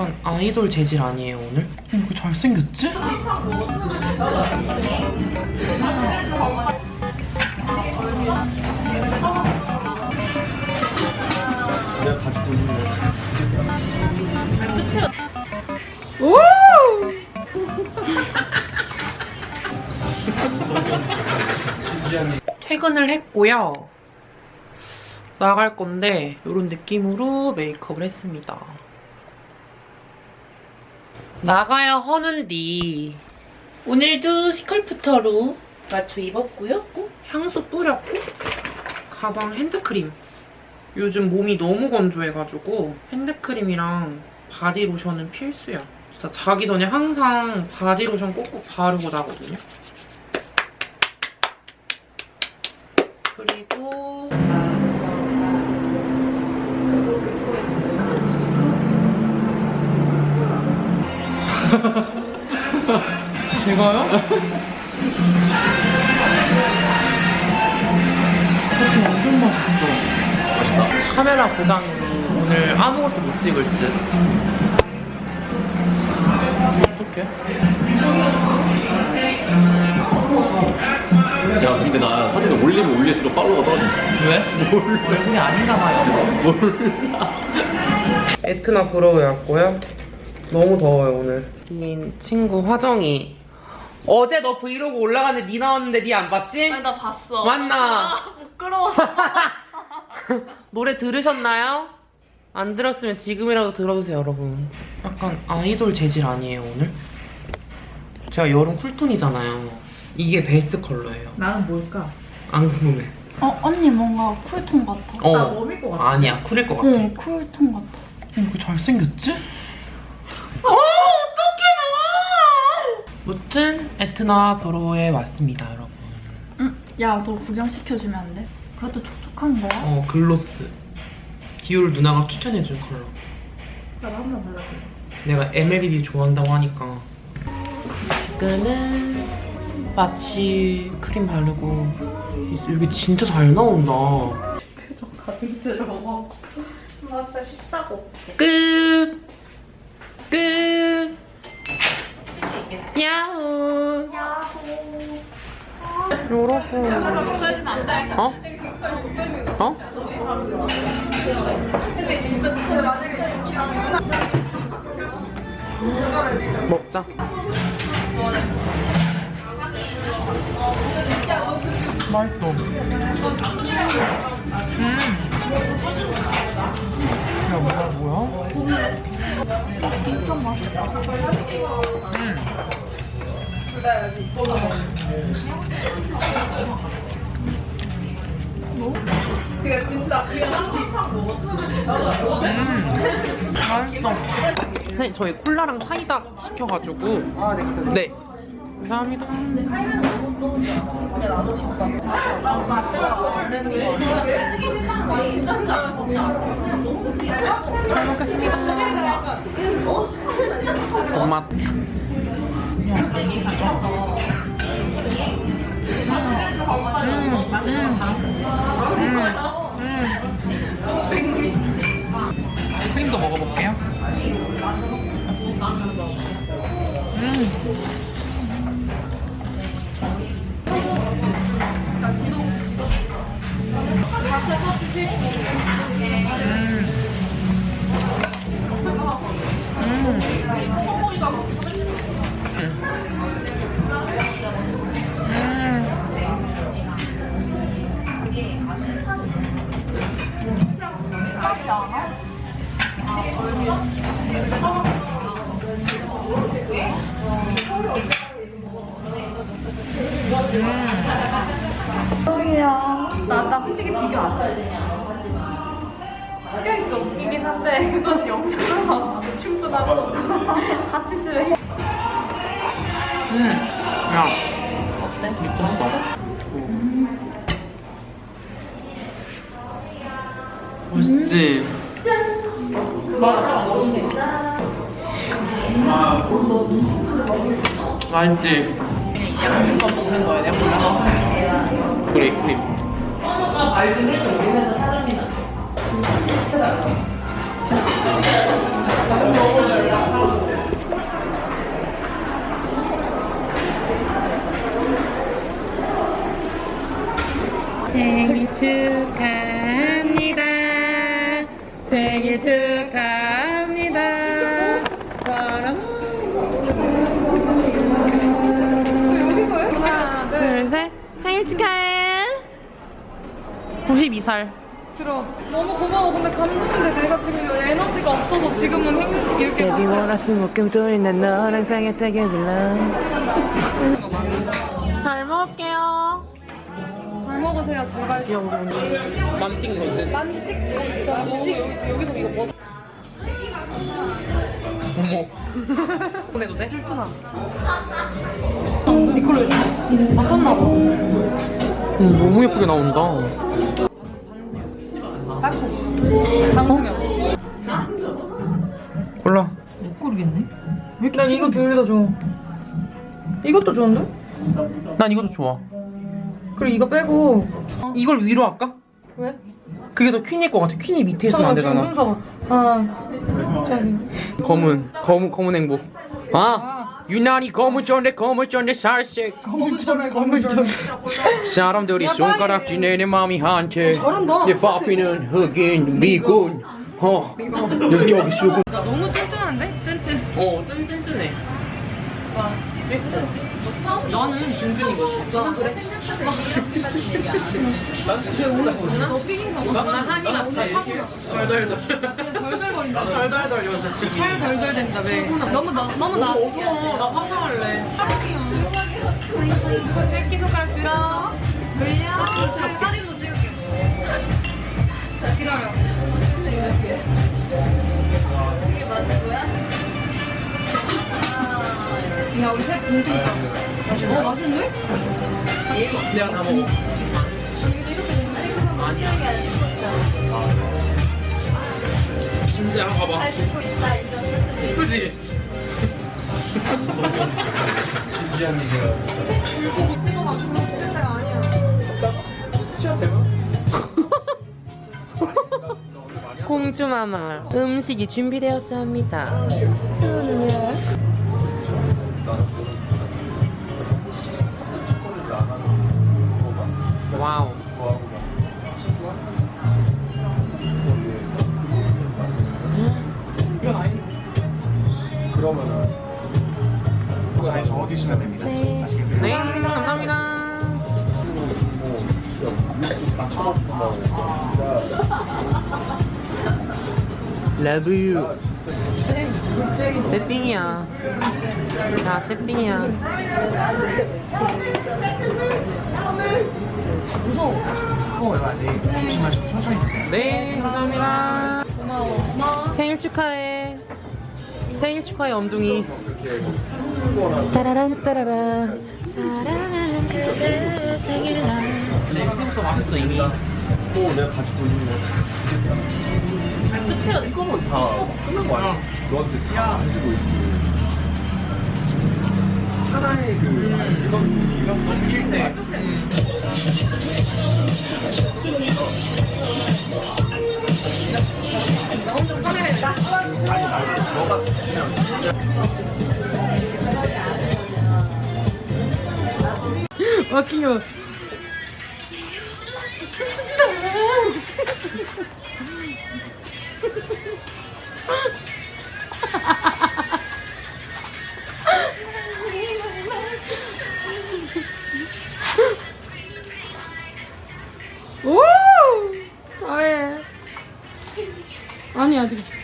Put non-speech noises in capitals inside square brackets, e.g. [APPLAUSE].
약간 아이돌 재질 아니에요 오늘? 왜 이렇게 잘생겼지? 내가 같이 드시는 퇴근을 했고요. 나갈 건데 이런 느낌으로 메이크업을 했습니다. 나가야 허는디 오늘도 Sculptor로 맞춰 입었고요. 향수 뿌렸고 가방 핸드크림 요즘 몸이 너무 건조해가지고 핸드크림이랑 바디로션은 필수야. 진짜 자기 전에 항상 바디로션 꼭꼭 바르고 자거든요. 제가요? 커피 완전 맛있어. 카메라 고장이 오늘 아무것도 못 찍을 듯. 어떡해? 야 근데 나 사진을 올리면 올릴수록 팔로워가 떨어진다 왜? 몰라 얼굴이 아닌가 봐요. 몰라 에트나 브로우에 왔고요. 너무 더워요 오늘. 이 친구 화정이 어제 너 브이로그 올라갔는데 니 나왔는데 니 안 봤지? 아니 나 봤어. 맞나? 아, 부끄러워. [LAUGHS] 노래 들으셨나요? 안 들었으면 지금이라도 들어주세요 여러분. 약간 아이돌 재질 아니에요 오늘? 제가 여름 cool tone이잖아요. 이게 베스트 컬러예요. 나는 뭘까? 안 궁금해. 어, 언니 뭔가 cool tone 같아. 어. 나 warm일 것 같아. 아니야 cool일 것 같아. 네, cool tone 같아. 왜 이렇게 잘생겼지? 어, 무튼 에트나 브로에 왔습니다, 여러분. 응? 야, 너 구경시켜주면 안 돼? 그것도 촉촉한 거야? 어, gloss. 디올 누나가 추천해준 컬러. 나도 한번 발라줘. 내가 MLBB 좋아한다고 하니까. 지금은 마치 크림 바르고 여기 진짜 잘 나온다. 표정 가증스러워. 나 진짜. 끝! 끝! 야호! 여러분. 어? 어? 먹자. 맛있어. 음. 야, 뭐야, 뭐야? 음. 음, 맛있어. 선생님, 저희 콜라랑 사이다 시켜가지고. 네. 감사합니다. 잘 먹겠습니다. 진짜. 음. 크림도 먹어볼게요. 음. 나, 나 솔직히 비교 안 해. 학교에서 웃기긴 한데 그건 영상으로 봐도 충분하고 [LAUGHS] 같이 쓰면 음. 야. 어때? 미쳤어. 맛있지? 맛있지? 양념만 먹는 거야, 내가 몰라. 그래 크림. 선우가 말좀 해줘 우리 회사 사장님한테 진짜 시켜달라고. 생일 축 92살. 들어. 너무 고마워. 근데 감동인데 내가 지금 에너지가 없어서 지금은 행- 이렇게. Baby wanna 숨어끔 뚫는 너랑 상했다게 불러. 잘 먹을게요. 잘 먹으세요. 제발. 야, 우리 오늘 맘 찍은 거지? 만찍. 여기, 여기서 이거 뭐. 어머. 보내도 돼? 슬프나. 니콜로 아 썼나 봐. 응, 너무 예쁘게 나온다. 딱히. 강승현. 골라. 못 고르겠네. 난 이거 둘 다 좋아. 이것도 좋은데? 난 이것도 좋아. 그리고 이거 빼고. 이걸 위로 할까? 왜? 그게 더 퀸일 것 같아. 퀸이 밑에 있으면 안 되잖아. 순서가. 하나, 저기. 검은, 검은, 검은 행복. 아, 유난히 검은 전에 검은 전에 살색. 거물처럼 거물처럼. 사람들이 손가락질 내 내 마음이 한채. 내 바삐는 흑인 미군. 어, 여기 여기 수군. 나 너무 쫀쫀한데? 뜬뜬. 어, 뜬뜬뜨네. 와. 나는 준준이거든. 나 그래? 너 삐긴 거. 나 한이 같아. 덜덜덜. 덜덜거린다. 덜덜덜 팔 덜덜댄다 왜? 너무 나 너무 나. 어두워. 나 화장할래. 새끼 손가락 들어. 돌려. 어 맛있는데? 내가 다 먹어. 아니야. 한번 봐봐. 그지? 찍어봐 그거 찍을 때가 아니야 공주마마 음식이 준비되었습니다. 와우. 그러면은 잘 적어 주시면 됩니다. 아시겠나요? 네, 감사합니다. Love you. 새삥이야. 자, 새삥이야. 조심하시고 천천히 드세요. 네, 감사합니다. 고마워 고마워 생일 축하해. 생일 축하해, 엄둥이. 따라란 따라라. 사랑하는 그대 생일날. 네, 이제부터 맛있어, 이미. 또 내가 가지고 있는 거. 끝에 이거는 다 끝난 거야. 너한테 다 해주고 있고. 하나의 그 이런 이런 넘길 때. [LAUGHS] 마킹요 [LAUGHS] 아니 아직